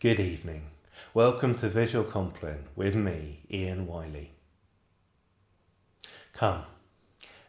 Good evening. Welcome to Visual Compline with me, Ian Wiley. Come,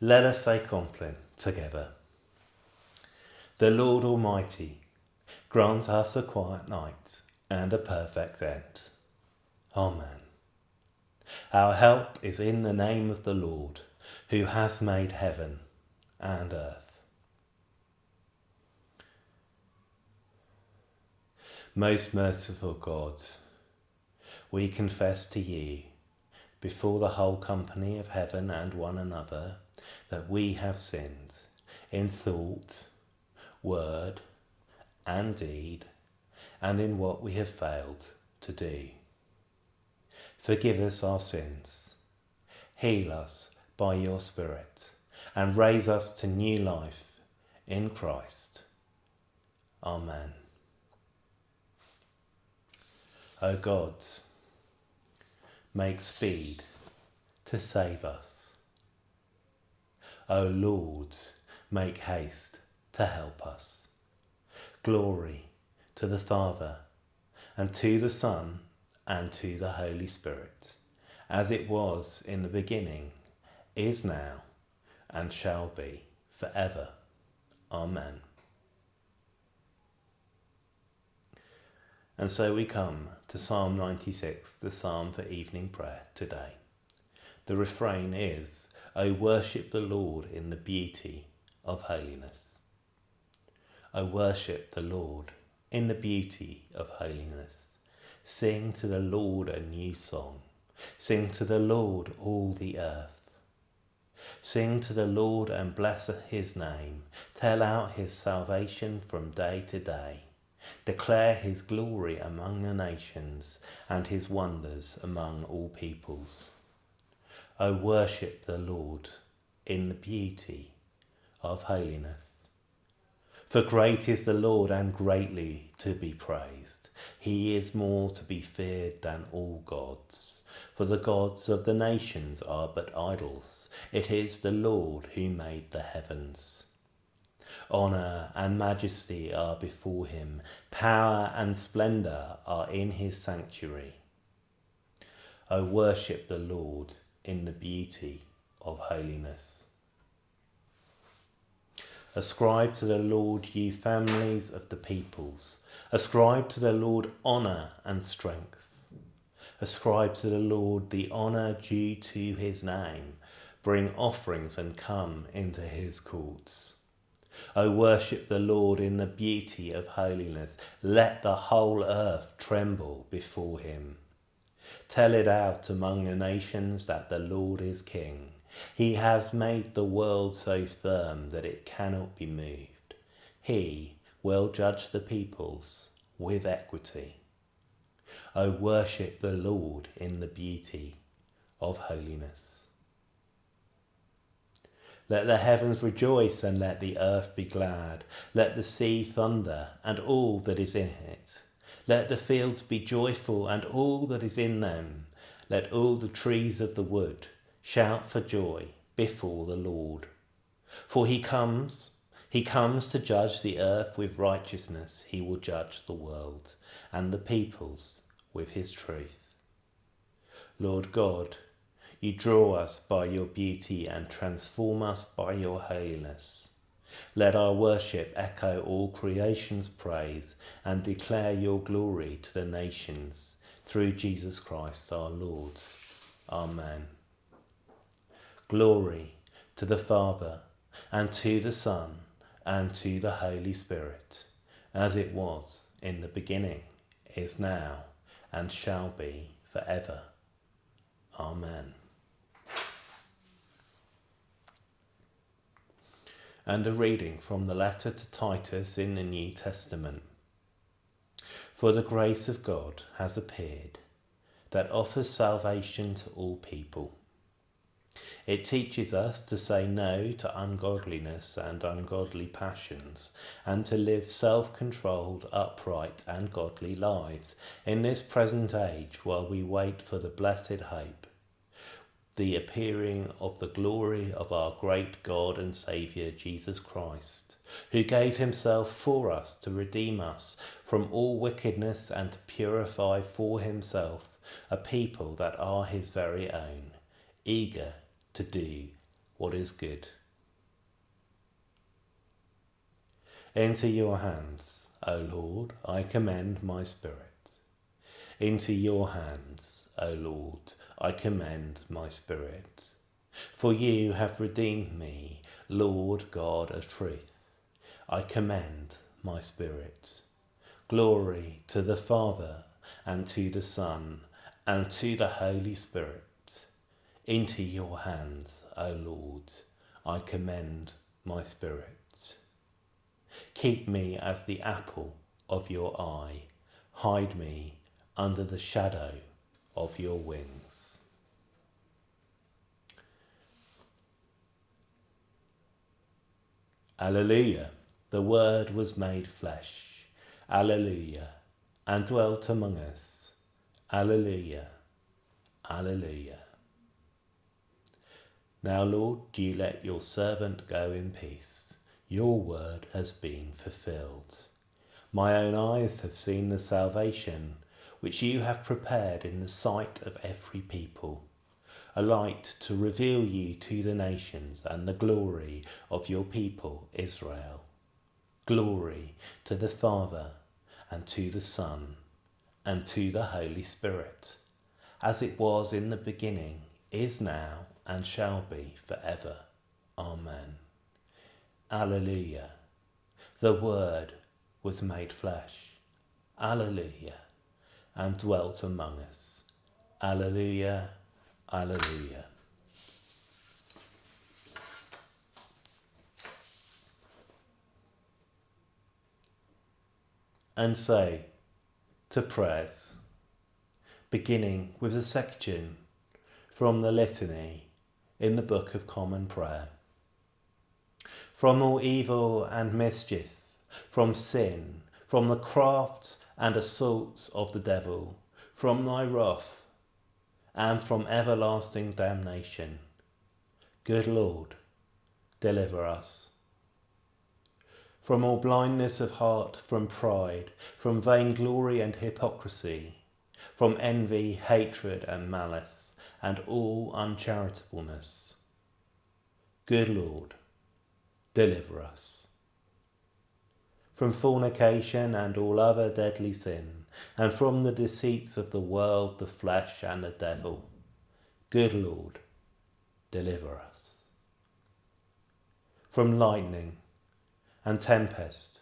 let us say Compline together. The Lord Almighty grant us a quiet night and a perfect end. Amen. Our help is in the name of the Lord, who has made heaven and earth. Most merciful God, we confess to you before the whole company of heaven and one another that we have sinned in thought, word, and deed, and in what we have failed to do. Forgive us our sins, heal us by your Spirit, and raise us to new life in Christ. Amen. O God, make speed to save us. O Lord, make haste to help us. Glory to the Father, and to the Son, and to the Holy Spirit, as it was in the beginning, is now, and shall be for ever. Amen. And so we come to Psalm 96, the psalm for evening prayer today. The refrain is, O worship the Lord in the beauty of holiness. O worship the Lord in the beauty of holiness. Sing to the Lord a new song. Sing to the Lord all the earth. Sing to the Lord and bless his name. Tell out his salvation from day to day. Declare his glory among the nations and his wonders among all peoples. O worship the Lord in the beauty of holiness. For great is the Lord and greatly to be praised. He is more to be feared than all gods. For the gods of the nations are but idols. It is the Lord who made the heavens. Honour and majesty are before him. Power and splendour are in his sanctuary. O worship the Lord in the beauty of holiness. Ascribe to the Lord, ye families of the peoples. Ascribe to the Lord honour and strength. Ascribe to the Lord the honour due to his name. Bring offerings and come into his courts. O worship the Lord in the beauty of holiness. Let the whole earth tremble before him. Tell it out among the nations that the Lord is king. He has made the world so firm that it cannot be moved. He will judge the peoples with equity. O worship the Lord in the beauty of holiness. Let the heavens rejoice and let the earth be glad. Let the sea thunder and all that is in it. Let the fields be joyful and all that is in them. Let all the trees of the wood Shout for joy before the Lord. For he comes, he comes to judge the earth with righteousness. He will judge the world and the peoples with his truth. Lord God, you draw us by your beauty and transform us by your holiness. Let our worship echo all creation's praise and declare your glory to the nations through Jesus Christ our Lord. Amen. Glory to the Father, and to the Son, and to the Holy Spirit, as it was in the beginning, is now, and shall be for ever. Amen. And a reading from the letter to Titus in the New Testament. For the grace of God has appeared, that offers salvation to all people it teaches us to say no to ungodliness and ungodly passions, and to live self-controlled, upright and godly lives in this present age while we wait for the blessed hope, the appearing of the glory of our great God and Saviour Jesus Christ, who gave himself for us to redeem us from all wickedness and to purify for himself a people that are his very own, eager to do what is good. Into your hands, O Lord, I commend my spirit. Into your hands, O Lord, I commend my spirit. For you have redeemed me, Lord God of truth. I commend my spirit. Glory to the Father, and to the Son, and to the Holy Spirit. Into your hands, O Lord, I commend my spirit. Keep me as the apple of your eye. Hide me under the shadow of your wings. Alleluia, the Word was made flesh. Alleluia, and dwelt among us. Alleluia, Alleluia. Now, Lord, do you let your servant go in peace. Your word has been fulfilled. My own eyes have seen the salvation which you have prepared in the sight of every people, a light to reveal you to the nations and the glory of your people Israel. Glory to the Father and to the Son and to the Holy Spirit, as it was in the beginning, is now, and shall be forever. Amen. Alleluia. The Word was made flesh. Alleluia and dwelt among us. Alleluia, Alleluia. And say to prayers, beginning with a section from the Litany in the Book of Common Prayer. From all evil and mischief, from sin, from the crafts and assaults of the devil, from thy wrath, and from everlasting damnation. Good Lord, deliver us. From all blindness of heart, from pride, from vainglory and hypocrisy, from envy, hatred and malice, and all uncharitableness. Good Lord, deliver us from fornication and all other deadly sin, and from the deceits of the world, the flesh, and the devil. Good Lord, deliver us. From lightning and tempest,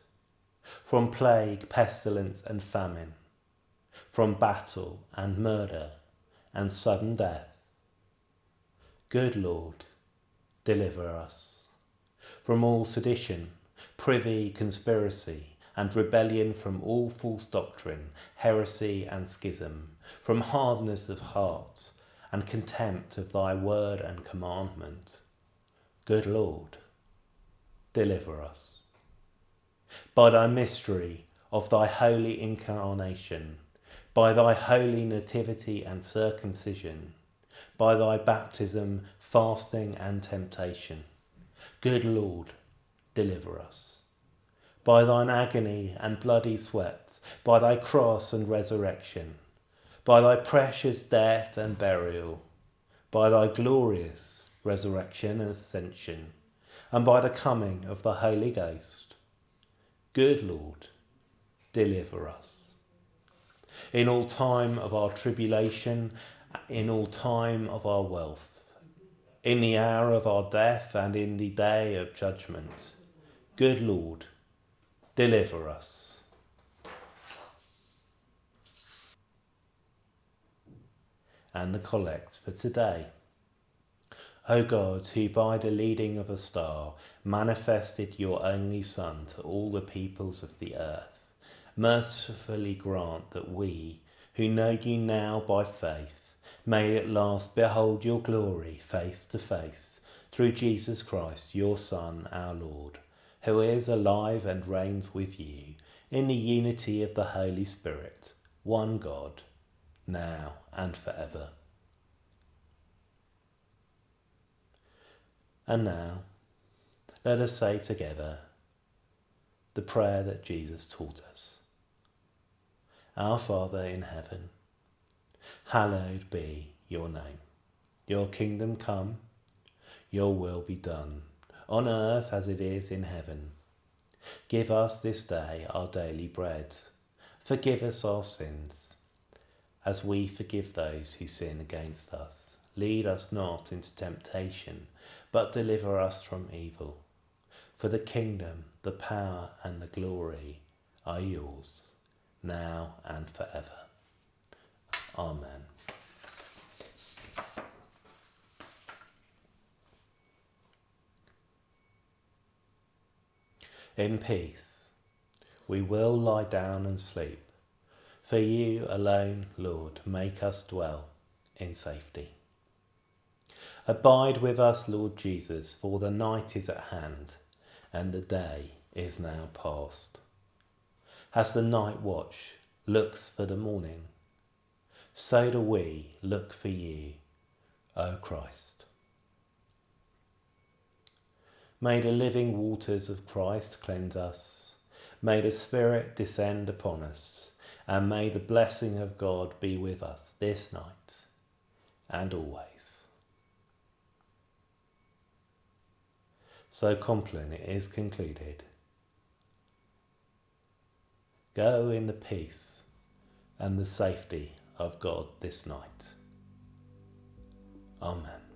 from plague, pestilence, and famine, from battle and murder and sudden death. Good Lord, deliver us. From all sedition privy, conspiracy, and rebellion from all false doctrine, heresy and schism, from hardness of heart, and contempt of thy word and commandment. Good Lord, deliver us. By thy mystery of thy holy incarnation, by thy holy nativity and circumcision, by thy baptism, fasting and temptation. Good Lord, deliver us. By thine agony and bloody sweat, by thy cross and resurrection, by thy precious death and burial, by thy glorious resurrection and ascension, and by the coming of the Holy Ghost. Good Lord, deliver us. In all time of our tribulation, in all time of our wealth, in the hour of our death and in the day of judgment, Good Lord, deliver us. And the collect for today. O God, who by the leading of a star manifested your only Son to all the peoples of the earth, mercifully grant that we, who know you now by faith, may at last behold your glory face to face, through Jesus Christ, your Son, our Lord who is alive and reigns with you in the unity of the Holy Spirit, one God, now and forever. And now, let us say together the prayer that Jesus taught us. Our Father in heaven, hallowed be your name. Your kingdom come, your will be done, on earth as it is in heaven. Give us this day our daily bread. Forgive us our sins, as we forgive those who sin against us. Lead us not into temptation, but deliver us from evil. For the kingdom, the power, and the glory are yours, now and forever. Amen. In peace, we will lie down and sleep. For you alone, Lord, make us dwell in safety. Abide with us, Lord Jesus, for the night is at hand, and the day is now past. As the night watch looks for the morning, so do we look for you, O Christ. May the living waters of Christ cleanse us. May the Spirit descend upon us. And may the blessing of God be with us this night and always. So Compline is concluded. Go in the peace and the safety of God this night. Amen.